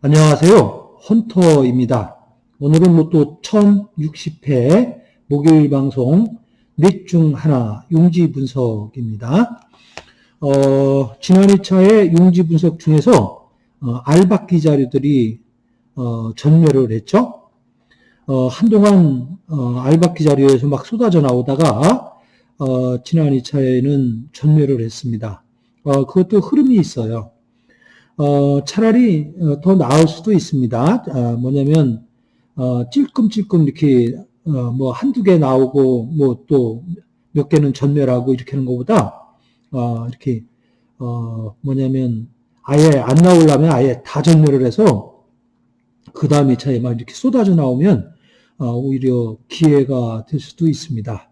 안녕하세요. 헌터입니다. 오늘은 로또 1060회 목요일 방송 넷 중 하나 용지 분석입니다. 어, 지난 2차의 용지 분석 중에서 어, 알박기 자료들이 어, 전멸을 했죠. 어, 한동안 어, 알박기 자료에서 막 쏟아져 나오다가 어, 지난 2차에는 전멸을 했습니다. 어, 그것도 흐름이 있어요. 어, 차라리 어, 더 나을 수도 있습니다. 어, 뭐냐면 어, 찔끔찔끔 이렇게 어, 뭐 한두 개 나오고 뭐 또 몇 개는 전멸하고 이렇게 하는 것보다 어, 이렇게 어, 뭐냐면 아예 안 나오려면 아예 다 전멸을 해서 그 다음에 차에 막 이렇게 쏟아져 나오면 어, 오히려 기회가 될 수도 있습니다.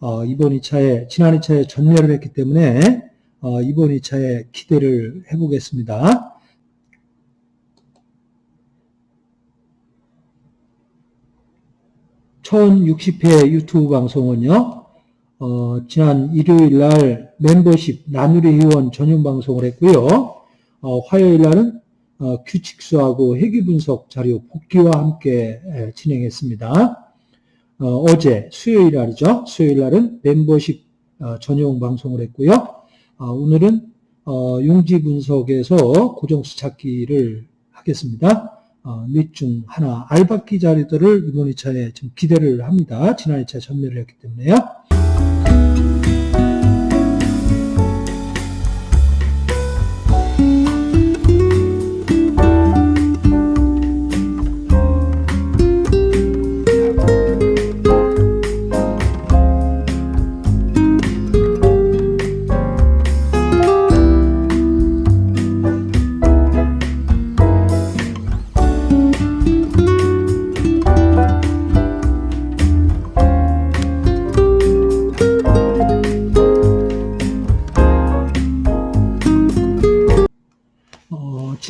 어, 이번 2차에 지난 2차에 전멸을 했기 때문에 어, 이번 2차에 기대를 해보겠습니다. (1060회) 유튜브 방송은요 어, 지난 일요일 날 멤버십 나누리 회원 전용 방송을 했고요 어, 화요일 날은 어, 규칙수하고 회귀 분석 자료 복귀와 함께 에, 진행했습니다. 어, 제 수요일 날이죠. 수요일 날은 멤버십 어, 전용 방송을 했고요. 어, 오늘은 어, 용지 분석에서 고정수 찾기를 하겠습니다. 어, 넷중 하나 알바기 자료들을 이번 2차에 좀 기대를 합니다. 지난 2차에 전멸을 했기 때문에요.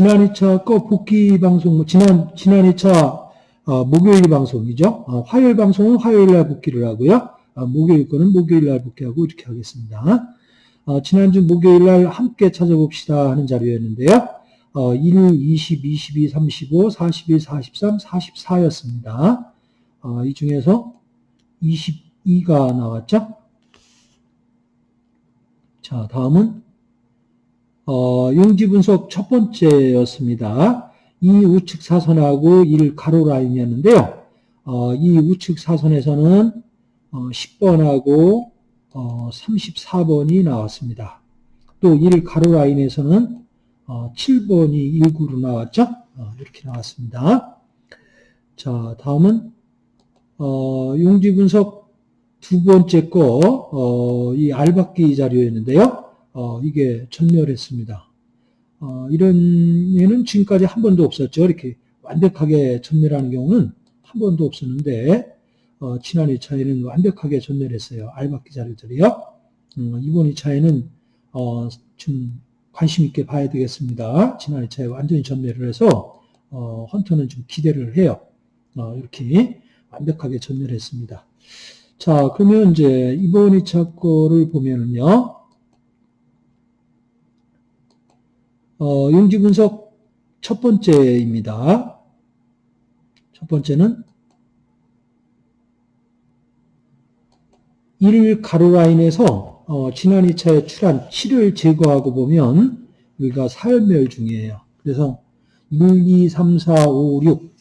지난 2차 거 복귀 방송, 뭐 지난, 지난 2차 어, 목요일 방송이죠. 어, 화요일 방송은 화요일 날 복귀를 하고요. 어, 목요일 거는 목요일 날 복귀하고 이렇게 하겠습니다. 어, 지난주 목요일 날 함께 찾아봅시다 하는 자료였는데요. 어, 1, 20, 22, 35, 41, 43, 44였습니다. 어, 이 중에서 22가 나왔죠. 자, 다음은 어, 용지 분석 첫 번째였습니다. 이 우측 사선하고 1 가로 라인이었는데요. 어, 이 우측 사선에서는 어, 10번하고 어, 34번이 나왔습니다. 또 1 가로 라인에서는 어, 7번이 19로 나왔죠. 어, 이렇게 나왔습니다. 자, 다음은 어, 용지 분석 두 번째 거, 어, 이 알박기 자료였는데요. 어, 이게 전멸했습니다. 어, 이런 예는 지금까지 한 번도 없었죠. 이렇게 완벽하게 전멸하는 경우는 한 번도 없었는데 어, 지난 2차에는 완벽하게 전멸했어요. 알박기 자료들이요. 음, 이번 2차에는 어, 좀 관심 있게 봐야 되겠습니다. 지난 2차에 완전히 전멸을 해서 어, 헌터는 좀 기대를 해요. 어, 이렇게 완벽하게 전멸했습니다. 자, 그러면 이제 이번 2차 거를 보면은요. 어, 용지 분석 첫 번째입니다. 첫 번째는 1 가로 라인에서 어, 지난 2차에 출한 7을 제거하고 보면 여기가 사열멸 중이에요. 그래서 1, 2, 3, 4, 5, 6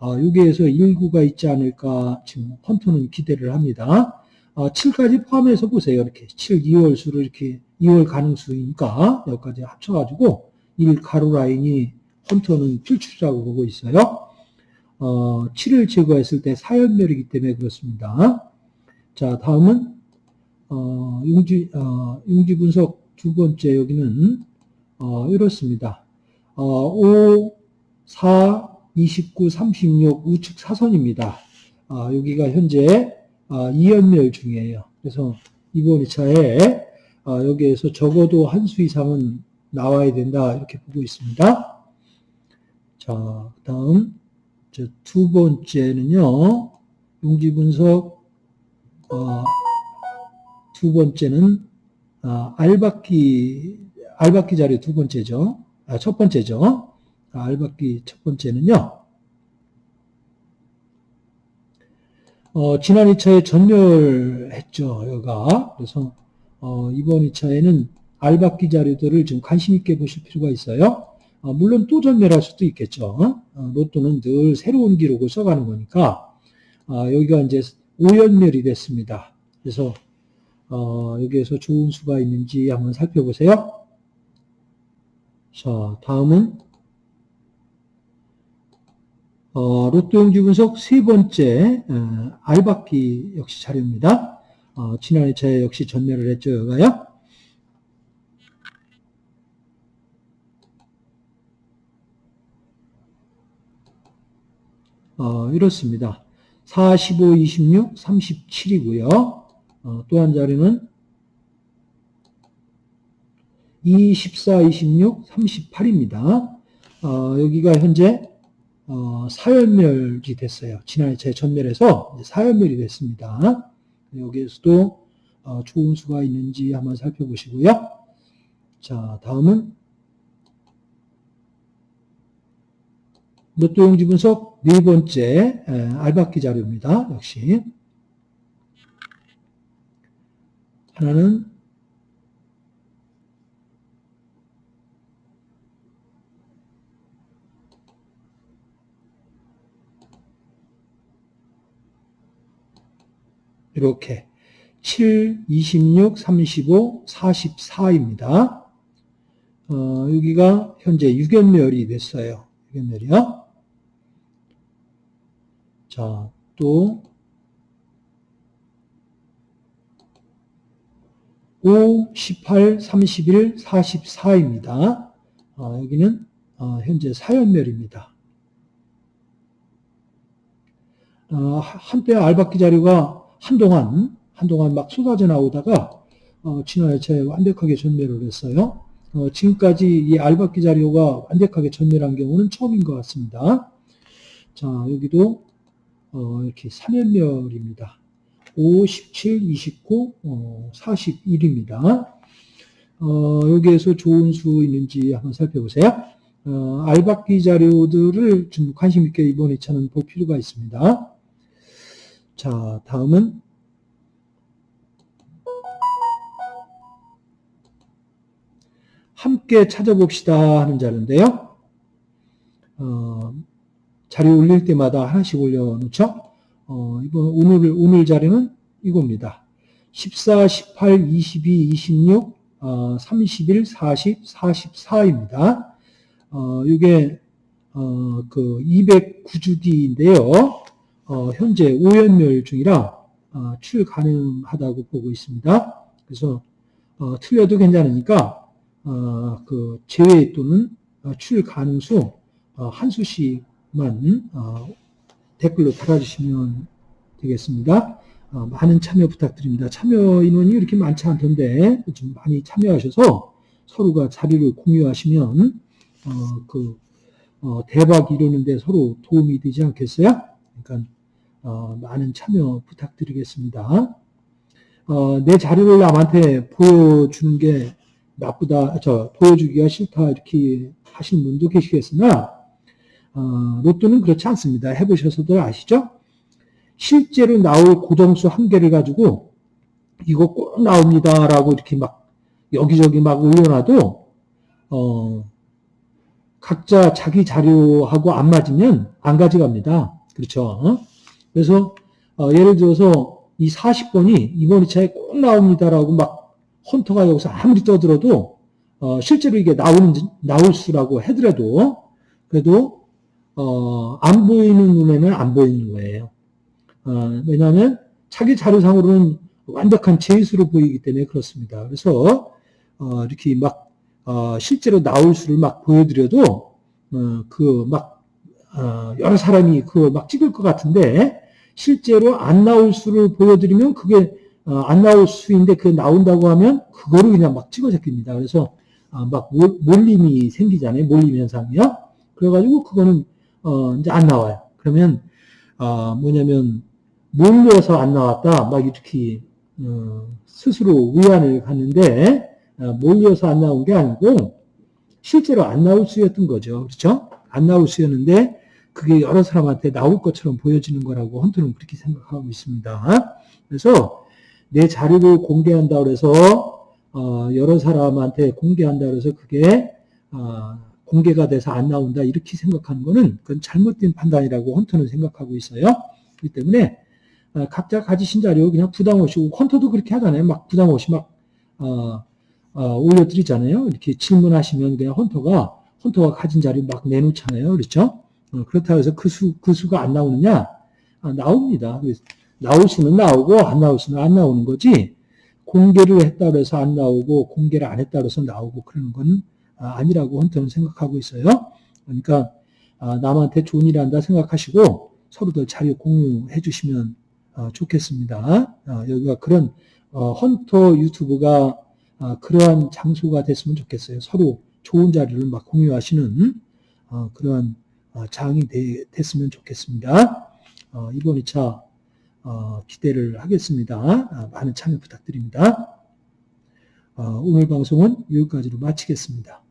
어, 여기에서 19가 있지 않을까 지금 헌터는 기대를 합니다. 어, 7까지 포함해서 보세요. 이렇게 7, 2월 수를 이렇게 2월 가능수니까 여기까지 합쳐가지고 1 가로 라인이 헌터는 필출이라고 보고 있어요. 어, 7을 제거했을 때 사연멸이기 때문에 그렇습니다. 자, 다음은 어, 용지, 어, 용지 분석 두 번째 여기는 어, 이렇습니다. 어, 5, 4, 29, 36 우측 사선입니다. 어, 여기가 현재 어, 2연멸 중이에요. 그래서 이번 2차에 어, 여기에서 적어도 한 수 이상은 나와야 된다 이렇게 보고 있습니다. 자, 다음 저두 번째는요, 용지 분석, 어, 두 번째는, 아, 알바끼, 알바끼 자료 두 번째죠. 아, 첫 번째죠. 아, 알바끼 첫 번째는요, 어, 지난 2차에 전멸했죠, 여가. 그래서, 어, 이번 2차에는 알바끼 자료들을 좀 관심 있게 보실 필요가 있어요. 어, 물론 또 전멸할 수도 있겠죠. 어, 로또는 늘 새로운 기록을 써가는 거니까, 어, 여기가 이제 5연멸이 됐습니다. 그래서, 어, 여기에서 좋은 수가 있는지 한번 살펴보세요. 자, 다음은, 어, 로또 용지 분석 세 번째, 어, 알바끼 역시 자료입니다. 어, 지난 2차에 역시 전멸을 했죠, 여가요. 어, 이렇습니다. 45, 26, 37이고요. 어, 또 한 자리는 24, 26, 38입니다. 어, 여기가 현재 어, 사연멸이 됐어요. 지난해 제 전멸에서 사연멸이 됐습니다. 여기에서도 어, 좋은 수가 있는지 한번 살펴보시고요. 자, 다음은 로또 용지 분석 네 번째 에, 알바끼 자료입니다. 역시 하나는 이렇게 7, 26, 35, 44입니다. 어, 여기가 현재 6연멸이 됐어요. 6연멸이요. 자, 또 5, 18, 31, 44입니다. 어, 여기는 어, 현재 4연멸입니다. 어, 한때 알바끼 자료가 한동안 한동안 막 쏟아져 나오다가 어, 2차에 완벽하게 전멸을 했어요. 어, 지금까지 이 알바끼 자료가 완벽하게 전멸한 경우는 처음인 것 같습니다. 자 여기도 어, 이렇게 3연멸입니다. 5, 17, 29, 어, 41입니다. 어, 여기에서 좋은 수 있는지 한번 살펴보세요. 어, 알바끼 자료들을 좀 관심 있게 이번 2차는 볼 필요가 있습니다. 자, 다음은 함께 찾아봅시다 하는 자료인데요. 어, 자료 올릴 때마다 하나씩 올려놓죠. 어, 이번 오늘 오늘 자료는 이겁니다. 14, 18, 22, 26, 어, 31, 40, 44입니다. 어, 이게 어, 그 209주기인데요. 어, 현재 5연멸 중이라 어, 출 가능하다고 보고 있습니다. 그래서 어, 틀려도 괜찮으니까 어, 그 제외 또는 어, 출 가능수 어, 한 수씩 만 어, 댓글로 달아주시면 되겠습니다. 어, 많은 참여 부탁드립니다. 참여 인원이 이렇게 많지 않던데 좀 많이 참여하셔서 서로가 자리를 공유하시면 어, 그 어, 대박 이루는데 서로 도움이 되지 않겠어요? 그러니까 어, 많은 참여 부탁드리겠습니다. 어, 내 자료를 남한테 보여주는 게 나쁘다, 저 보여주기가 싫다 이렇게 하시는 분도 계시겠으나 어, 로또는 그렇지 않습니다. 해보셔서도 아시죠? 실제로 나올 고정수 한 개를 가지고 이거 꼭 나옵니다라고 이렇게 막 여기저기 막 올려놔도 어, 각자 자기 자료하고 안 맞으면 안 가져갑니다. 그렇죠? 그래서 어, 예를 들어서 이 40번이 이번 2차에 꼭 나옵니다라고 막 헌터가 여기서 아무리 떠들어도 어, 실제로 이게 나오는 나올 수라고 하더라도 그래도 어, 안 보이는 눈에는 안 보이는 거예요. 어, 왜냐하면 자기 자료상으로는 완벽한 제수로 보이기 때문에 그렇습니다. 그래서 어, 이렇게 막 어, 실제로 나올 수를 막 보여드려도 어, 그막 어, 여러 사람이 그걸 막 찍을 것 같은데 실제로 안 나올 수를 보여드리면 그게 어, 안 나올 수인데 그 나온다고 하면 그거를 그냥 막 찍어 제낍니다. 그래서 어, 막 몰림이 생기잖아요. 몰림 현상이요. 그래가지고 그거는 어, 이제 안 나와요. 그러면 어, 뭐냐면 몰려서 안 나왔다 막 이렇게 어, 스스로 위안을 갖는데 어, 몰려서 안 나온 게 아니고 실제로 안 나올 수였던 거죠. 그렇죠? 안 나올 수였는데 그게 여러 사람한테 나올 것처럼 보여지는 거라고 헌터는 그렇게 생각하고 있습니다. 그래서 내 자료를 공개한다 그래서 어, 여러 사람한테 공개한다 그래서 그게 어, 공개가 돼서 안 나온다 이렇게 생각하는 거는 그건 잘못된 판단이라고 헌터는 생각하고 있어요. 그렇기 때문에 어, 각자 가지신 자료 그냥 부담 없이 헌터도 그렇게 하잖아요. 막 부담 없이 막 어, 어, 올려드리잖아요. 이렇게 질문하시면 그냥 헌터가 헌터가 가진 자료 막 내놓잖아요. 그렇죠? 어, 그렇다고 해서 그 수, 그 수가 안 나오느냐? 아, 나옵니다. 나올 수는 나오고 안 나올 수는 안 나오는 거지 공개를 했다 해서 안 나오고 공개를 안 했다 해서 나오고 그러는 건 아, 아니라고 헌터는 생각하고 있어요. 그러니까 아, 남한테 좋은 일 한다 생각하시고 서로들 자료 공유해 주시면 어, 좋겠습니다. 어, 여기가 그런 어, 헌터 유튜브가 그러한 장소가 됐으면 좋겠어요. 서로 좋은 자료를 막 공유하시는 그러한 장이 됐으면 좋겠습니다. 이번 2차 기대를 하겠습니다. 많은 참여 부탁드립니다. 어, 오늘 방송은 여기까지로 마치겠습니다.